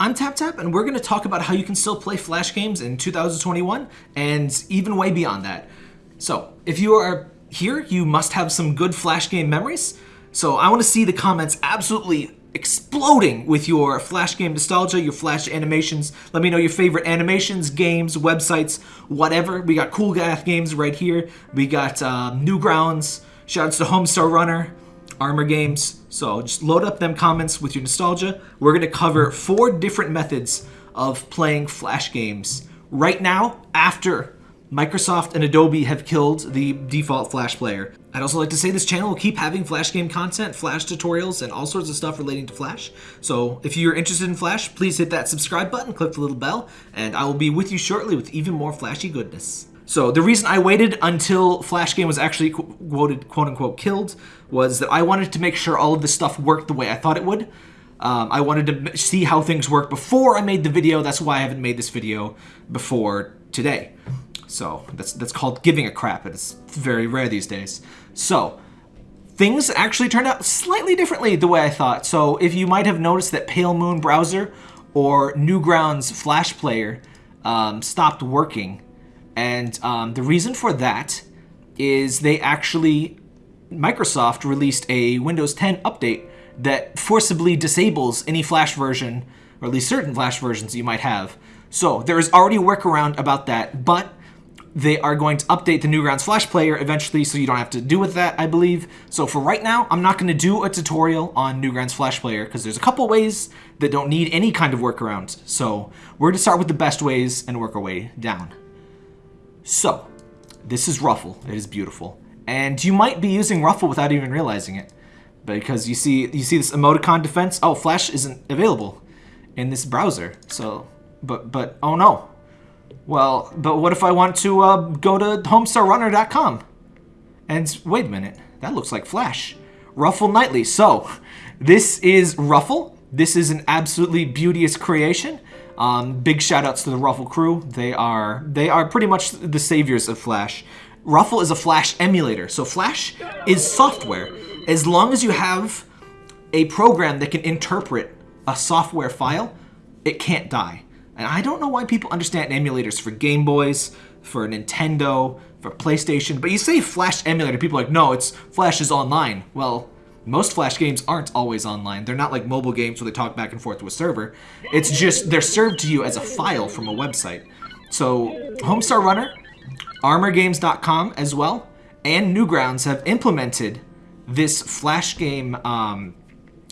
I'm TapTap, and we're going to talk about how you can still play Flash games in 2021 and even way beyond that. So, if you are here, you must have some good Flash game memories. So, I want to see the comments absolutely exploding with your Flash game nostalgia, your Flash animations. Let me know your favorite animations, games, websites, whatever. We got Cool Math games right here. We got um, Newgrounds. Shouts to Homestar Runner, Armor Games. So just load up them comments with your nostalgia. We're going to cover four different methods of playing Flash games right now after Microsoft and Adobe have killed the default Flash player. I'd also like to say this channel will keep having Flash game content, Flash tutorials, and all sorts of stuff relating to Flash. So if you're interested in Flash, please hit that subscribe button, click the little bell, and I will be with you shortly with even more flashy goodness. So the reason I waited until Flash game was actually quoted, quote unquote, killed was that I wanted to make sure all of this stuff worked the way I thought it would. Um, I wanted to see how things work before I made the video. That's why I haven't made this video before today. So that's that's called giving a crap, and it's very rare these days. So things actually turned out slightly differently the way I thought. So if you might have noticed that Pale Moon browser or Newgrounds Flash Player um, stopped working, and um, the reason for that is they actually Microsoft released a Windows 10 update that forcibly disables any Flash version, or at least certain Flash versions you might have. So there is already a workaround about that, but they are going to update the Newgrounds Flash Player eventually, so you don't have to do with that, I believe. So for right now, I'm not going to do a tutorial on Newgrounds Flash Player, because there's a couple ways that don't need any kind of workaround. So we're going to start with the best ways and work our way down. So, this is Ruffle. It is beautiful. And you might be using Ruffle without even realizing it. Because you see you see this emoticon defense. Oh, Flash isn't available in this browser. So, but, but, oh no. Well, but what if I want to uh, go to homestarrunner.com? And wait a minute, that looks like Flash. Ruffle Nightly. So, this is Ruffle. This is an absolutely beauteous creation. Um, big shout outs to the Ruffle crew. They are they are pretty much the saviors of Flash. Ruffle is a Flash emulator. So Flash is software. As long as you have a program that can interpret a software file, it can't die. And I don't know why people understand emulators for Game Boys, for Nintendo, for PlayStation, but you say Flash emulator, people are like, no, it's Flash is online. Well, most Flash games aren't always online. They're not like mobile games where they talk back and forth to a server. It's just, they're served to you as a file from a website. So, Homestar Runner, ArmorGames.com as well, and Newgrounds have implemented this Flash game um,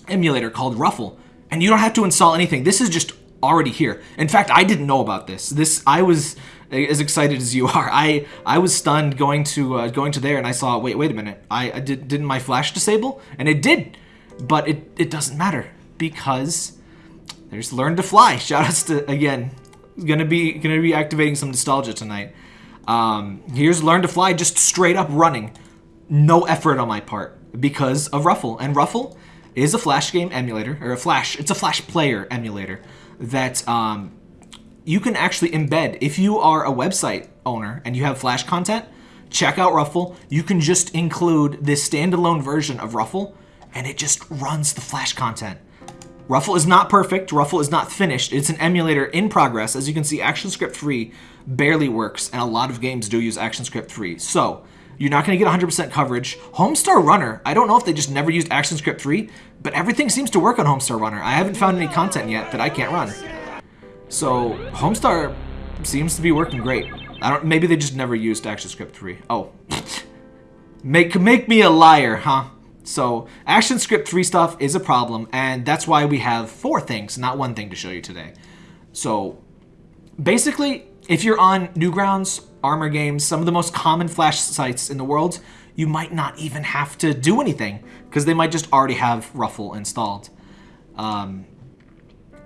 emulator called Ruffle. And you don't have to install anything. This is just already here. In fact, I didn't know about this. This I was as excited as you are. I I was stunned going to uh, going to there and I saw wait wait a minute. I, I did didn't my flash disable and it did, but it it doesn't matter because there's learn to fly. Shout outs to again. Gonna be gonna be activating some nostalgia tonight. Um, here's learn to fly just straight up running, no effort on my part because of Ruffle and Ruffle is a flash game emulator or a flash. It's a flash player emulator that um, you can actually embed. If you are a website owner and you have Flash content, check out Ruffle. You can just include this standalone version of Ruffle and it just runs the Flash content. Ruffle is not perfect. Ruffle is not finished. It's an emulator in progress. As you can see, ActionScript 3 barely works, and a lot of games do use ActionScript 3. So, you're not going to get 100% coverage. Homestar Runner, I don't know if they just never used ActionScript 3, but everything seems to work on Homestar Runner. I haven't found any content yet that I can't run. So, Homestar seems to be working great. I don't. Maybe they just never used ActionScript 3. Oh. make, make me a liar, huh? So, ActionScript 3 stuff is a problem, and that's why we have four things, not one thing to show you today. So, basically, if you're on Newgrounds, Armor Games, some of the most common Flash sites in the world, you might not even have to do anything because they might just already have Ruffle installed. Um,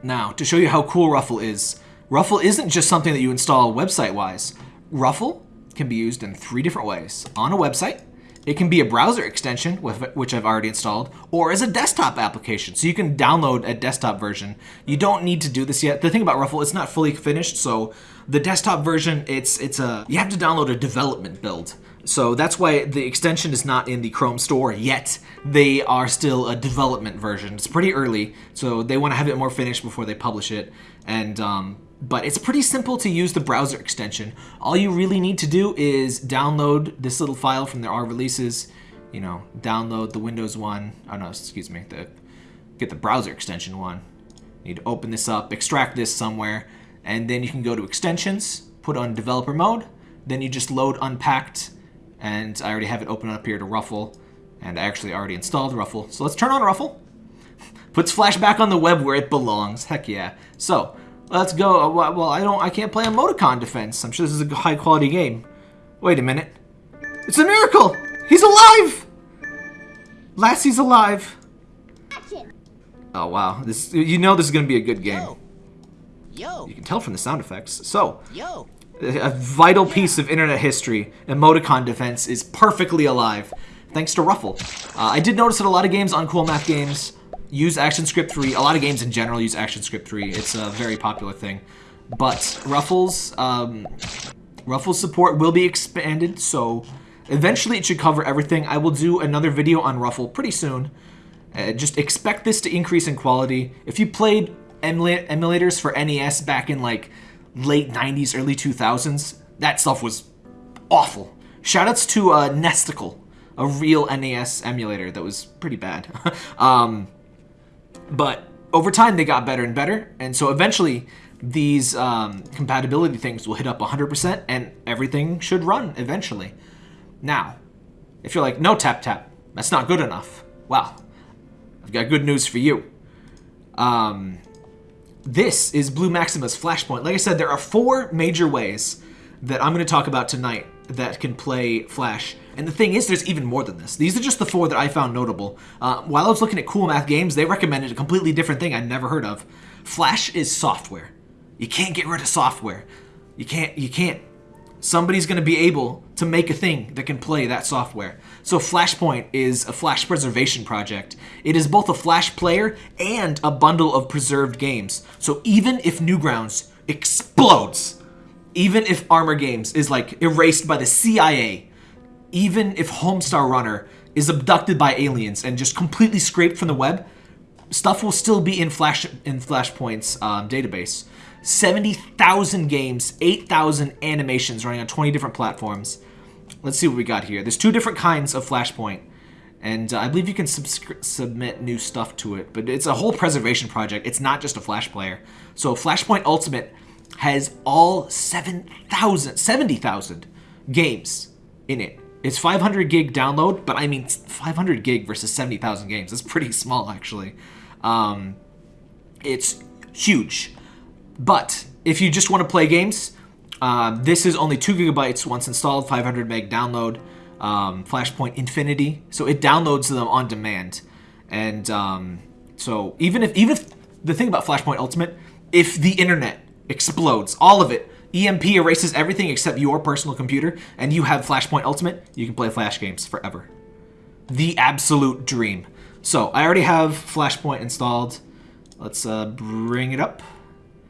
now, to show you how cool Ruffle is, Ruffle isn't just something that you install website-wise. Ruffle can be used in three different ways. On a website, it can be a browser extension, which I've already installed, or as a desktop application, so you can download a desktop version. You don't need to do this yet. The thing about Ruffle, it's not fully finished, so the desktop version, it's it's a you have to download a development build. So that's why the extension is not in the Chrome store yet. They are still a development version. It's pretty early, so they want to have it more finished before they publish it. And um, but it's pretty simple to use the browser extension. All you really need to do is download this little file from their R releases. You know, download the Windows one. Oh no, excuse me. The get the browser extension one. You need to open this up, extract this somewhere, and then you can go to extensions, put on developer mode. Then you just load unpacked and I already have it open up here to Ruffle, and I actually already installed Ruffle. So let's turn on Ruffle. Puts Flash back on the web where it belongs. Heck yeah. So let's go. Uh, well, I don't. I can't play Emoticon Defense. I'm sure this is a high quality game. Wait a minute. It's a miracle. He's alive. Lassie's alive. Oh wow. This you know this is gonna be a good game. Yo. Yo. You can tell from the sound effects. So. Yo a vital piece of internet history, emoticon defense, is perfectly alive, thanks to Ruffle. Uh, I did notice that a lot of games on Cool Math Games use ActionScript 3. A lot of games in general use ActionScript 3. It's a very popular thing. But Ruffle's, um, Ruffle's support will be expanded, so eventually it should cover everything. I will do another video on Ruffle pretty soon. Uh, just expect this to increase in quality. If you played emulators for NES back in like late 90s, early 2000s, that stuff was awful. Shoutouts to uh, Nesticle, a real NES emulator that was pretty bad. um, but over time, they got better and better, and so eventually, these um, compatibility things will hit up 100% and everything should run eventually. Now, if you're like, no tap tap, that's not good enough. Well, I've got good news for you. Um, this is Blue Maxima's Flashpoint. Like I said, there are four major ways that I'm going to talk about tonight that can play Flash. And the thing is, there's even more than this. These are just the four that I found notable. Uh, while I was looking at Cool Math Games, they recommended a completely different thing I'd never heard of. Flash is software. You can't get rid of software. You can't, you can't somebody's going to be able to make a thing that can play that software. So Flashpoint is a flash preservation project. It is both a flash player and a bundle of preserved games. So even if Newgrounds explodes, even if Armor Games is like erased by the CIA, even if Homestar Runner is abducted by aliens and just completely scraped from the web, stuff will still be in Flash in Flashpoint's um, database. 70,000 games, 8,000 animations running on 20 different platforms. Let's see what we got here. There's two different kinds of Flashpoint, and uh, I believe you can submit new stuff to it, but it's a whole preservation project. It's not just a Flash player. So Flashpoint Ultimate has all 7,000, 70,000 games in it. It's 500 gig download, but I mean 500 gig versus 70,000 games. That's pretty small, actually. Um, it's huge. But if you just want to play games, uh, this is only 2 gigabytes once installed, 500 meg download, um, Flashpoint Infinity. So it downloads them on demand. And um, so even if, even if the thing about Flashpoint Ultimate, if the internet explodes, all of it, EMP erases everything except your personal computer, and you have Flashpoint Ultimate, you can play Flash games forever. The absolute dream. So I already have Flashpoint installed. Let's uh, bring it up.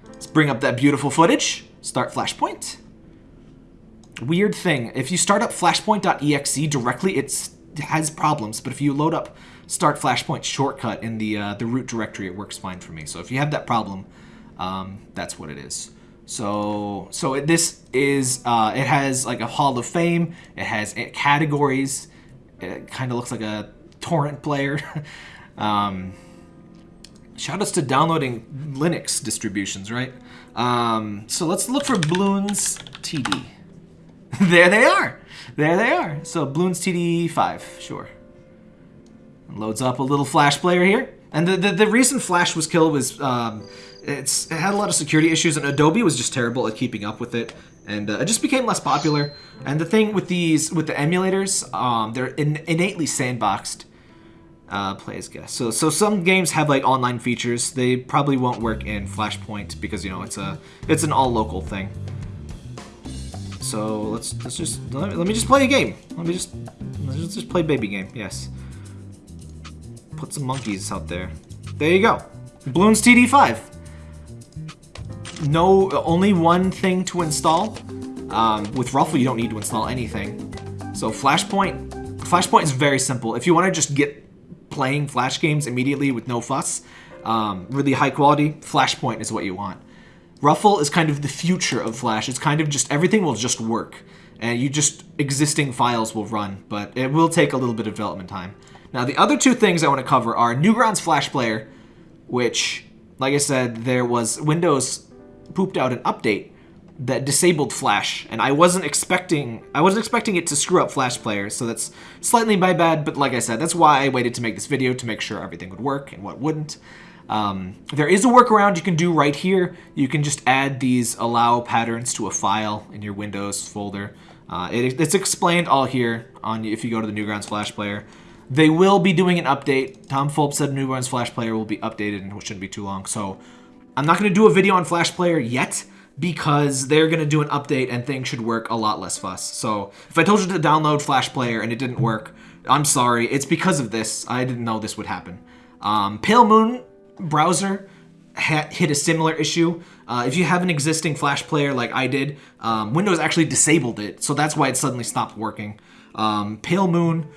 Let's bring up that beautiful footage. Start Flashpoint. Weird thing, if you start up flashpoint.exe directly, it has problems, but if you load up start flashpoint shortcut in the uh, the root directory, it works fine for me. So if you have that problem, um, that's what it is. So so it, this is uh, it has like a Hall of Fame. It has categories. It kind of looks like a torrent player. um, Shoutouts to downloading Linux distributions, right? Um, so let's look for Bloons TD. there they are. There they are. So Bloons TD5, sure. Loads up a little Flash player here. And the, the, the reason Flash was killed was um, it's it had a lot of security issues, and Adobe was just terrible at keeping up with it, and uh, it just became less popular. And the thing with these with the emulators, um, they're in, innately sandboxed, uh, play as guest. So, so some games have like online features. They probably won't work in Flashpoint because you know it's a it's an all local thing. So let's let's just let me, let me just play a game. Let me just let's just play baby game. Yes. Put some monkeys out there. There you go. Bloons TD5. No, only one thing to install. Um, with Ruffle, you don't need to install anything. So Flashpoint, Flashpoint is very simple. If you want to just get playing Flash games immediately with no fuss, um, really high quality, Flashpoint is what you want. Ruffle is kind of the future of Flash. It's kind of just everything will just work, and you just existing files will run, but it will take a little bit of development time. Now the other two things I want to cover are Newgrounds Flash Player, which, like I said, there was Windows pooped out an update that disabled Flash, and I wasn't expecting I wasn't expecting it to screw up Flash Player, so that's slightly my bad. But like I said, that's why I waited to make this video to make sure everything would work and what wouldn't. Um, there is a workaround you can do right here. You can just add these allow patterns to a file in your Windows folder. Uh, it, it's explained all here on if you go to the Newgrounds Flash Player. They will be doing an update. Tom Fulp said Newgrounds Flash Player will be updated and it shouldn't be too long. So I'm not going to do a video on Flash Player yet because they're going to do an update and things should work a lot less fuss. So if I told you to download Flash Player and it didn't work, I'm sorry. It's because of this. I didn't know this would happen. Um, Pale Moon browser hit a similar issue. Uh, if you have an existing Flash player like I did, um, Windows actually disabled it, so that's why it suddenly stopped working. Um, Pale Moon,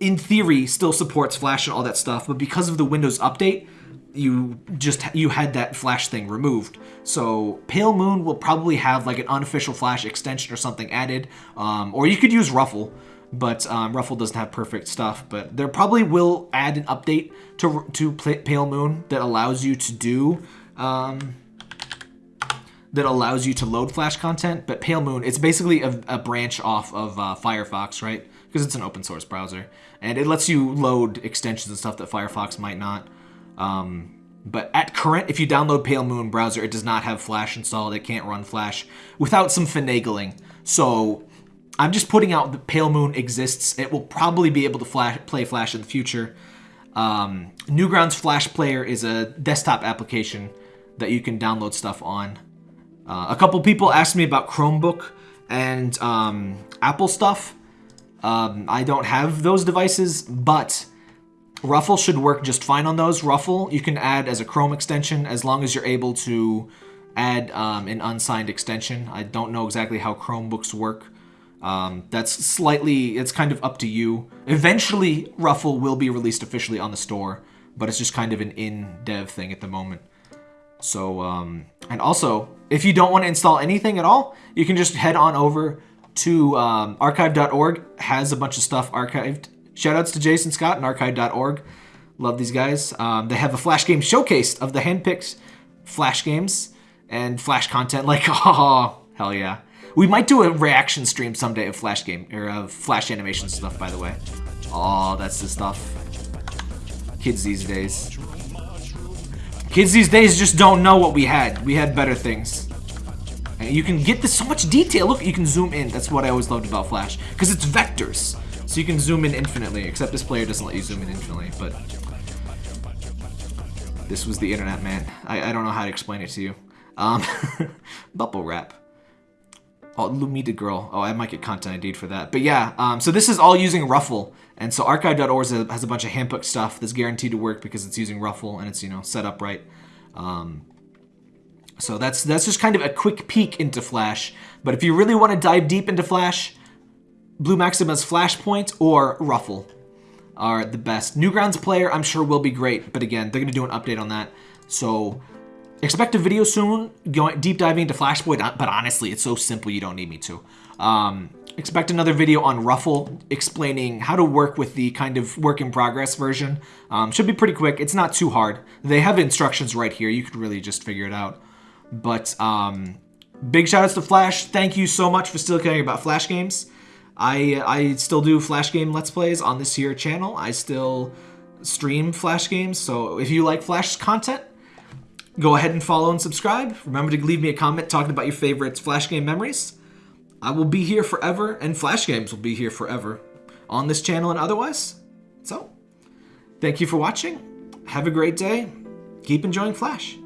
in theory, still supports Flash and all that stuff, but because of the Windows update, you just you had that flash thing removed. So pale moon will probably have like an unofficial flash extension or something added um, or you could use ruffle but um, ruffle doesn't have perfect stuff but there probably will add an update to to pale moon that allows you to do um, that allows you to load flash content but pale moon it's basically a, a branch off of uh, firefox right? Because it's an open source browser and it lets you load extensions and stuff that firefox might not um, but at current, if you download Pale Moon browser, it does not have Flash installed. It can't run Flash without some finagling. So I'm just putting out that Pale Moon exists. It will probably be able to flash, play Flash in the future. Um, Newgrounds Flash Player is a desktop application that you can download stuff on. Uh, a couple people asked me about Chromebook and um, Apple stuff. Um, I don't have those devices, but Ruffle should work just fine on those. Ruffle you can add as a Chrome extension as long as you're able to add um, an unsigned extension. I don't know exactly how Chromebooks work. Um, that's slightly, it's kind of up to you. Eventually, Ruffle will be released officially on the store, but it's just kind of an in-dev thing at the moment. So, um, and also, if you don't want to install anything at all, you can just head on over to um, archive.org, has a bunch of stuff archived Shoutouts to Jason Scott and archive.org. Love these guys. Um, they have a Flash game showcase of the handpicked Flash games and Flash content. Like, oh, hell yeah. We might do a reaction stream someday of Flash game, or of Flash animation stuff, by the way. Oh, that's the stuff. Kids these days. Kids these days just don't know what we had. We had better things. And you can get this so much detail. Look, you can zoom in. That's what I always loved about Flash. Because it's vectors. So you can zoom in infinitely, except this player doesn't let you zoom in infinitely, but... This was the internet, man. I, I don't know how to explain it to you. Um, bubble wrap. Oh, Lumita Girl. Oh, I might get content ID for that. But yeah, um, so this is all using Ruffle. And so archive.org has a bunch of handbook stuff that's guaranteed to work because it's using Ruffle and it's, you know, set up right. Um, so that's that's just kind of a quick peek into Flash. But if you really want to dive deep into Flash, Blue Maxima's Flashpoint or Ruffle are the best. Newgrounds player, I'm sure will be great, but again, they're going to do an update on that. So expect a video soon going deep diving into Flashpoint, but honestly, it's so simple you don't need me to. Um, expect another video on Ruffle explaining how to work with the kind of work in progress version. Um, should be pretty quick. It's not too hard. They have instructions right here. You could really just figure it out. But um, big shout outs to Flash. Thank you so much for still caring about Flash games. I I still do Flash game Let's Plays on this here channel. I still stream Flash games, so if you like Flash content, go ahead and follow and subscribe. Remember to leave me a comment talking about your favorite Flash game memories. I will be here forever, and Flash games will be here forever on this channel and otherwise. So, thank you for watching. Have a great day. Keep enjoying Flash.